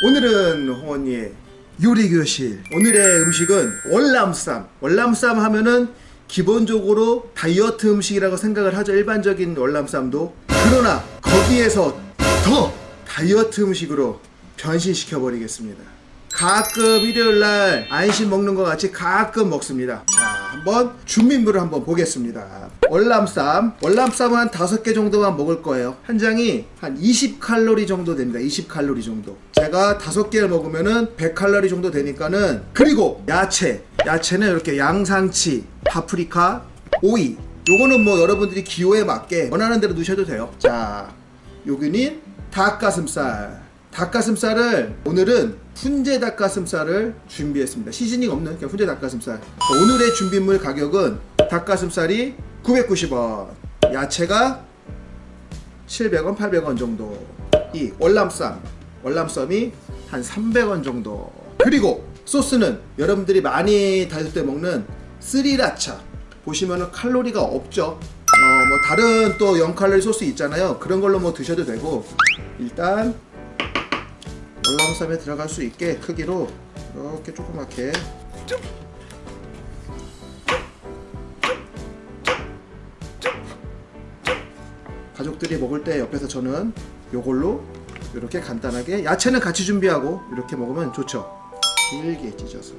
오늘은 홍언니의 요리교실. 오늘의 음식은 월남쌈. 월남쌈 하면은 기본적으로 다이어트 음식이라고 생각을 하죠. 일반적인 월남쌈도. 그러나 거기에서 더 다이어트 음식으로 변신시켜 버리겠습니다. 가끔 일요일날 안심 먹는 것 같이 가끔 먹습니다. 자 한번 준비물을 한번 보겠습니다. 월남쌈. 월남쌈은 한 5개 정도만 먹을 거예요. 한 장이 한 20칼로리 정도 됩니다. 20칼로리 정도. 제가 5개를 먹으면은 100칼로리 정도 되니까는 그리고 야채. 야채는 이렇게 양상치 파프리카 오이. 요거는 뭐 여러분들이 기호에 맞게 원하는 대로 넣으셔도 돼요. 자 여기는 닭가슴살. 닭가슴살을 오늘은 훈제 닭가슴살을 준비했습니다. 시즈닝 없는 그냥 훈제 닭가슴살. 오늘의 준비물 가격은 닭가슴살이 990원 야채가 700원 800원 정도. 이 월남쌈 월남쌈이 한 300원 정도. 그리고 소스는 여러분들이 많이 다닐 때 먹는 스리라차. 보시면은 칼로리가 없죠. 어 뭐 다른 또 0칼로리 소스 있잖아요. 그런 걸로 뭐 드셔도 되고. 일단 월남쌈에 들어갈 수 있게 크기로 이렇게 조그맣게. 가족들이 먹을 때 옆에서 저는 요걸로 이렇게 간단하게 야채는 같이 준비하고 이렇게 먹으면 좋죠. 길게 찢어서.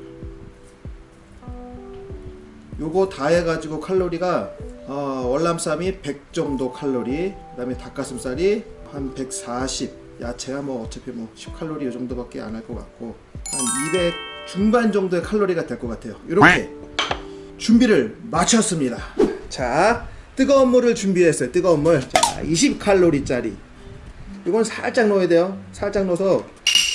요거 다 해가지고 칼로리가 어, 월남쌈이 100 정도 칼로리 그 다음에 닭가슴살이 한 140 야채야 뭐 어차피 뭐 10칼로리 이 정도밖에 안 할 것 같고 한 200 중반 정도의 칼로리가 될 것 같아요. 이렇게 준비를 마쳤습니다. 자 뜨거운 물을 준비했어요. 뜨거운 물자 20칼로리짜리. 이건 살짝 넣어야 돼요. 살짝 넣어서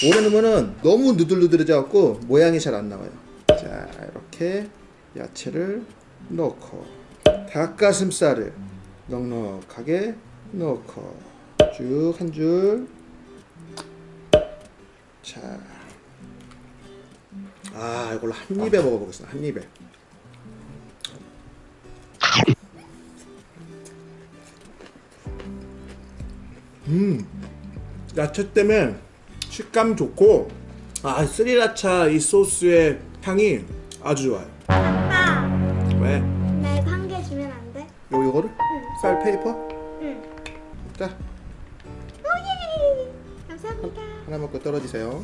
오래 넣으면은 너무 누들누들해져 갖고 모양이 잘 안 나와요. 자 이렇게 야채를 넣고 닭가슴살을 넉넉하게 넣고 쭉 한 줄. 자. 아, 이걸로 한 입에 먹어보겠습니다. 한 입에. 음. 야채 때문에 식감 좋고 아, 스리라차 이 소스의 향이 아주 좋아요. 아빠, 왜? 나 이거 한 개 주면 안 돼? 요 이거를? 쌀 페이퍼? 응. 자, oh yeah! 감사합니다. 하나 먹고 떨어지세요.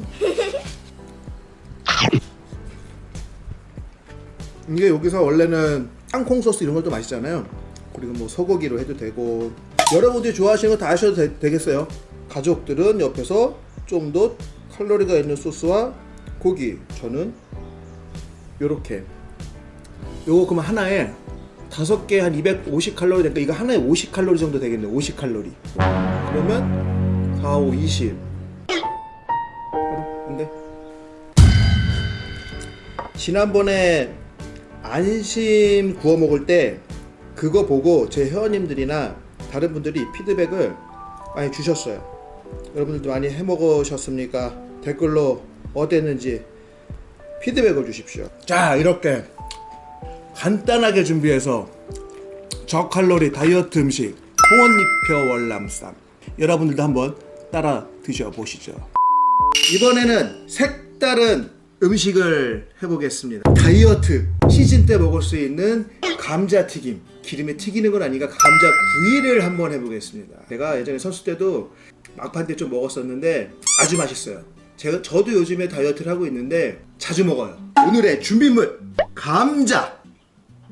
이게 여기서 원래는 땅콩 소스 이런 것도 맛있잖아요. 그리고 뭐 소고기로 해도 되고 여러분들이 좋아하시는 거 다 하셔도 되, 겠어요. 가족들은 옆에서 좀 더 칼로리가 있는 소스와 고기 저는 요렇게. 요거 그러면 하나에 다섯 개 한 250 칼로리 되니까 이거 하나에 50 칼로리 정도 되겠네 50 칼로리. 그러면 4, 5, 20 지난번에 안심 구워 먹을 때 그거 보고 제 회원님들이나 다른 분들이 피드백을 많이 주셨어요. 여러분들도 많이 해 먹으셨습니까? 댓글로 어땠는지 피드백을 주십시오. 자, 이렇게 간단하게 준비해서 저칼로리 다이어트 음식 홍원잎표 월남쌈 여러분들도 한번 따라 드셔보시죠. 이번에는 색다른 음식을 해보겠습니다. 다이어트 시즌 때 먹을 수 있는 감자튀김. 기름에 튀기는 건 아니가 감자 구이를 한번 해보겠습니다. 제가 예전에 선수 때도 막판 때 좀 먹었었는데 아주 맛있어요. 제가 저도 요즘에 다이어트를 하고 있는데 자주 먹어요. 오늘의 준비물 감자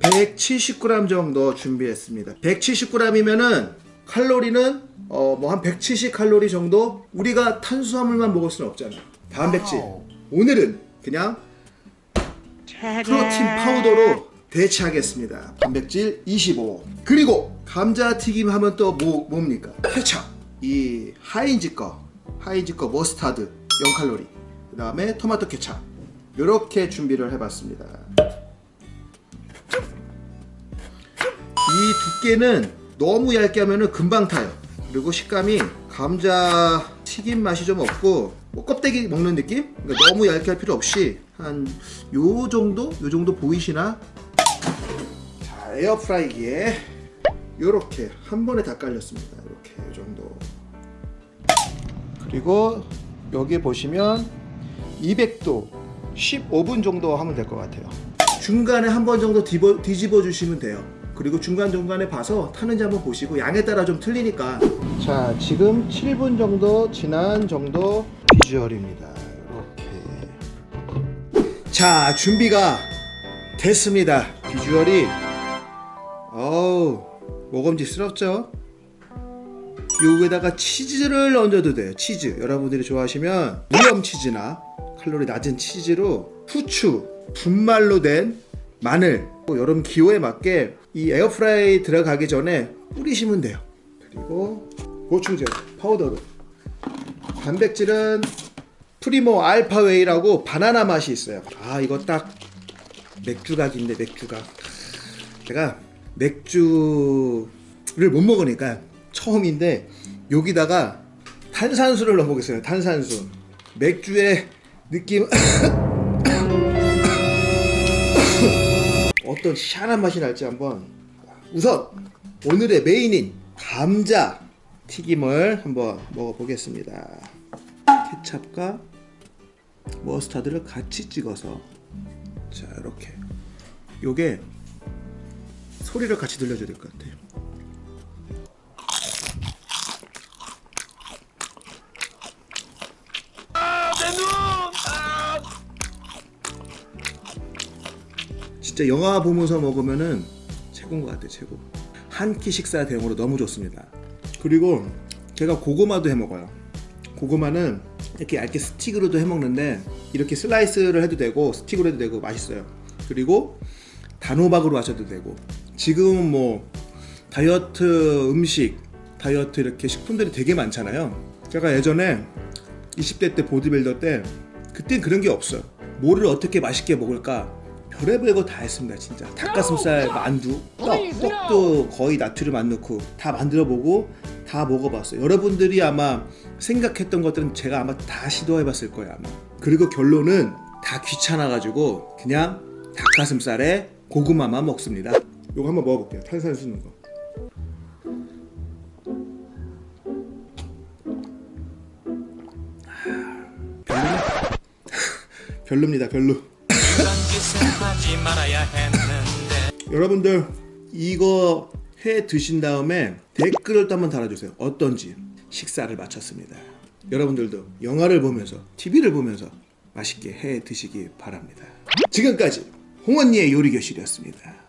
170g 정도 준비했습니다. 170g이면은 칼로리는 어 뭐 한 170 칼로리 정도 우리가 탄수화물만 먹을 수는 없잖아요. 단백질. 오늘은 그냥 protein powder로 대체하겠습니다. 단백질 25. 그리고 감자튀김 하면 또 뭐, 뭡니까? 케찹. 이 하인즈 거, 하인즈 거 머스타드 0칼로리. 그 다음에 토마토 케찹. 이렇게 준비를 해봤습니다. 이 두께는 너무 얇게 하면 금방 타요. 그리고 식감이 감자 튀김 맛이 좀 없고 뭐 껍데기 먹는 느낌? 그러니까 너무 얇게 할 필요 없이 한 요 정도? 요 정도 보이시나? 자 에어프라이기에 요렇게 한 번에 다 깔렸습니다. 이렇게 요 정도 그리고 여기 보시면 200도 15분 정도 하면 될 것 같아요. 중간에 한 번 정도 뒤집어, 뒤집어 주시면 돼요. 그리고 중간중간에 봐서 타는지 한번 보시고 양에 따라 좀 틀리니까 자 지금 7분 정도 지난 정도 비주얼입니다. 이렇게 자 준비가 됐습니다. 비주얼이 어우 먹음직스럽죠? 요에다가 치즈를 얹어도 돼요. 치즈. 여러분들이 좋아하시면 무염 치즈나 칼로리 낮은 치즈로 후추, 분말로 된 마늘, 또 여름 기호에 맞게 이 air fry 들어가기 전에 뿌리시면 돼요. 그리고 보충제 파우더로 단백질은 프리모 알파웨이라고 바나나 맛이 있어요. 아 이거 딱 맥주각인데 맥주각. 제가 맥주를 못 먹으니까 처음인데 여기다가 탄산수를 넣어보겠어요. 탄산수. 맥주의 느낌 어떤 시원한 맛이 날지 한번 우선 오늘의 메인인 감자 튀김을 한번 먹어보겠습니다. 케찹과 머스타드를 같이 찍어서 자 이렇게 요게 소리를 같이 들려줘야 될 것 같아요. 진짜 영화 보면서 먹으면은 최고인 것 같아요 최고. 한 끼 식사 대용으로 너무 좋습니다. 그리고 제가 고구마도 해 먹어요. 고구마는 이렇게 얇게 스틱으로도 해 먹는데 이렇게 슬라이스를 해도 되고 스틱으로 해도 되고 맛있어요. 그리고 단호박으로 하셔도 되고. 지금은 뭐 다이어트 음식 다이어트 이렇게 식품들이 되게 많잖아요. 제가 예전에 20대 때 보디빌더 때 그땐 그런 게 없어요. 뭐를 어떻게 맛있게 먹을까 별의별 거 다 했습니다 진짜. 닭가슴살 만두. 떡 떡도 거의 나트륨 안 넣고 다 만들어 보고 다 먹어봤어요. 여러분들이 아마 생각했던 것들은 제가 아마 다 시도해 봤을 거예요 아마. 그리고 결론은 다 귀찮아 가지고 그냥 닭가슴살에 고구마만 먹습니다. 이거 한번 먹어볼게요. 탄산수 넣은 거 별로입니다 별로 짓은 하지 말아야 했는데 여러분들 이거 해 드신 다음에 댓글을 또 한번 달아주세요. 어떤지 식사를 마쳤습니다. 여러분들도 영화를 보면서 TV를 보면서 맛있게 해 드시기 바랍니다. 지금까지 홍언니의 요리교실이었습니다.